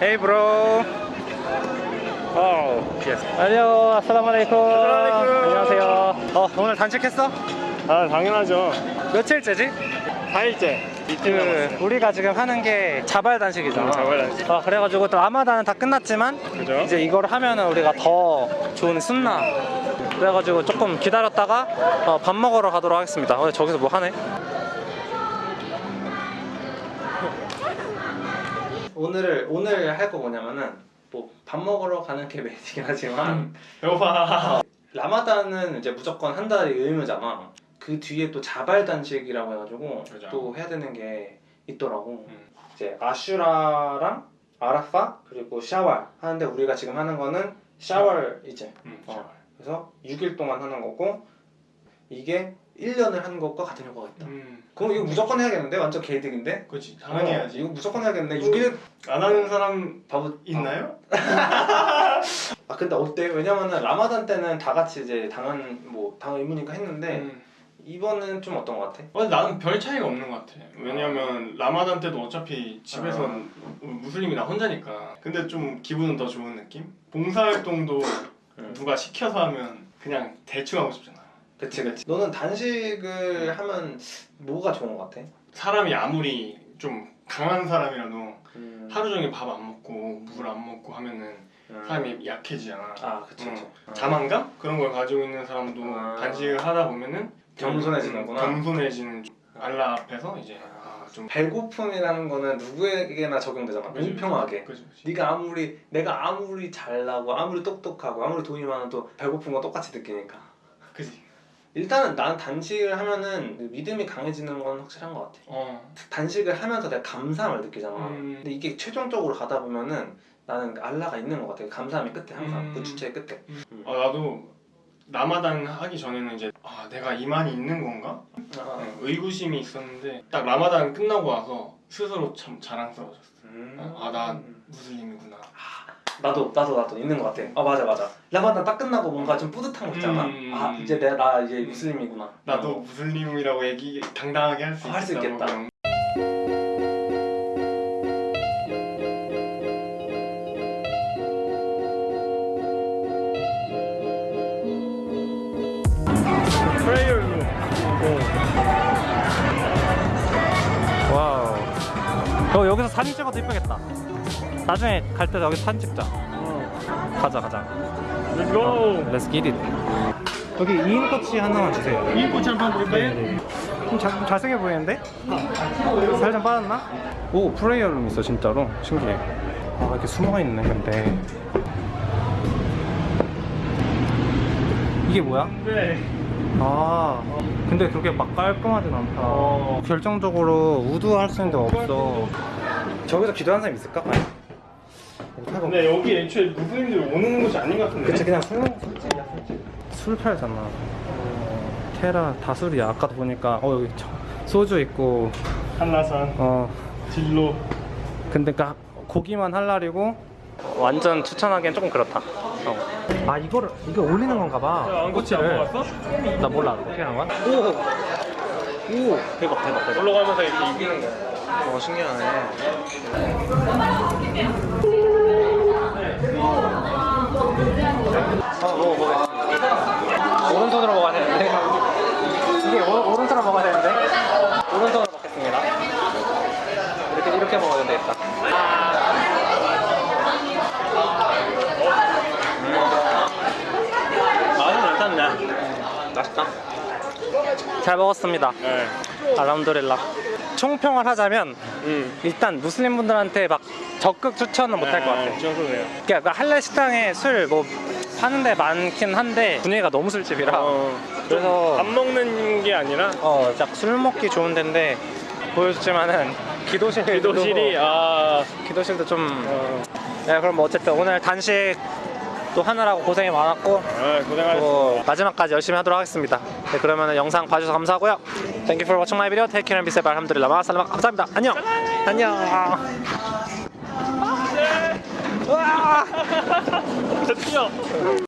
Hey bro. 어, yes. 안녕, 아살라말레이쿰. 안녕하세요. 어, 오늘 단식했어? 아 당연하죠 며칠째지? 4일째 이틀 그 우리가 지금 하는 게 자발 단식이잖아. 음, 자발 단식. 어, 그래가지고 또 라마단은 다 끝났지만 그죠? 이제 이걸 하면은 우리가 더 좋은 순나. 그래가지고 조금 기다렸다가 어, 밥 먹으러 가도록 하겠습니다. 어, 저기서 뭐 하네? 오늘 오늘 할 거 뭐냐면은 뭐 밥 먹으러 가는 게 메인이긴 하지만 배고파 라마단은 이제 무조건 한 달이 의무잖아. 그 뒤에 또 자발 단식이라고 해가지고 그죠. 또 해야 되는 게 있더라고. 음. 이제 아슈라랑 아라파 그리고 샤왈 하는데 우리가 지금 하는 거는 샤왈 이제 음, 어. 그래서 6일 동안 하는 거고 이게 1년을 하는 것과 같은 효과가 있다. 음 그럼 이거 무조건 해야겠는데 완전 개이득인데? 그렇지 당연히 어, 해야지 이거 무조건 해야겠는데 6일 안 하는 사람 바보 있나요? 아 근데 어때? 왜냐면은 라마단 때는 다 같이 이제 당한 뭐 당한 의무니까 했는데 음. 이번은 좀 어떤 것 같아? 어, 나는 별 차이가 없는 것 같아 왜냐면 라마단 때도 어차피 집에서 아. 무슬림이 나 혼자니까 근데 좀 기분은 더 좋은 느낌? 봉사활동도 음. 누가 시켜서 하면 그냥 대충 하고 싶잖아 그치 그치 너는 단식을 하면 뭐가 좋은 것 같아? 사람이 아무리 좀 강한 사람이라도 음. 하루 종일 밥 안 먹고 물 안 먹고 하면은 음. 사람이 약해지잖아 아 그치 그치 어. 자만감? 그런 걸 가지고 있는 사람도 아. 단식을 하다 보면은 좀 겸손해지는구나. 겸손해지는 좀 알라 앞에서 이제 아, 좀 배고픔이라는 거는 누구에게나 적용되잖아 그지, 공평하게 그지, 그지. 네가 아무리 내가 아무리 잘나고 아무리 똑똑하고 아무리 돈이 많아도 배고픈 거 똑같이 느끼니까 그지. 일단은 난 단식을 하면은 믿음이 강해지는 건 확실한 것 같아 어. 단식을 하면서 내가 감사함을 느끼잖아 음. 근데 이게 최종적으로 가다 보면은 나는 알라가 있는 것 같아 감사함이 끝에 항상 음. 그 주체의 끝에 어, 나도 라마단 하기 전에는 이제 아 내가 이만이 있는 건가? 아, 네, 의구심이 있었는데 딱 라마단 끝나고 와서 스스로 참 자랑스러워졌어. 음. 아나 무슬림이구나. 나도 나도 나도 있는 것 같아. 아 맞아 맞아. 라마단 딱 끝나고 뭔가 좀 뿌듯한 거 있잖아. 음. 아 이제 내가 나 이제 무슬림이구나. 나도 어. 무슬림이라고 얘기 당당하게 할수할수 있겠다 어 여기서 사진 찍어도 이쁘겠다. 나중에 갈 때 여기 사진 찍자. 가자 가자. Let's go. Let's get it. 여기 2인 꼬치 하나만 주세요. 이 꽃이 한번 볼까요? 네. 좀 잘, 잘생겨 보이는데? 살좀 빠졌나? 오 프레이어 룸 있어 진짜로 신기해 아 이렇게 숨어있네 근데 이게 뭐야? 네. 아. 근데 그렇게 막 깔끔하진 않다. 어. 결정적으로 우드할 수 있는 데가 없어. 저기서 기도하는 사람 있을까? 못하고. 근데 여기 애초에 무슬림들이 오는 곳이 아닌 것 같은데. 그치 그냥 술 술집이야 술집. 술 팔잖아. 어, 테라 다 술이야. 아까도 보니까 어 여기 저- 소주 있고. 한라산, 어. 진로. 근데 그 고기만 할랄이고 완전 추천하기엔 조금 그렇다 어. 아 이거를 이거 올리는 건가 봐 먹었어? 나 몰라 어떻게 하는 거야? 오! 오! 대박 대박 대박 올라가면서 이렇게 이기는 거. 어 신기하네 어 먹어보겠습니다 오른손으로 먹어야 되는데 이게 오, 오른손으로 먹어야 되는데 오른손으로 먹겠습니다 이렇게 이렇게 먹어야 되겠다 맛은 괜찮네. 맛있다 잘 먹었습니다 네. 알람도릴라 총평을 하자면 음. 일단 무슬림 분들한테 막 적극 추천은 못할것 같아 저도 그래요. 그러니까 할랄 식당에 술 뭐 파는 데 많긴 한데 분위기가 너무 술집이라 어. 그래서 밥 먹는 게 아니라 어, 딱술 먹기 좋은 데인데 보여줬지만은 기도실 기도실이 아. 기도실도 좀 어. 네, 그럼 뭐 어쨌든 오늘 단식 또 하느라고 고생이 많았고 아, 또 고생하셨습니다. 마지막까지 열심히 하도록 하겠습니다. 네, 그러면 영상 봐주셔서 감사하고요. Thank you for watching my video. Take care and be safe. 알함드릴라 마살라마 감사합니다. 안녕. 안녕. 저 뛰어.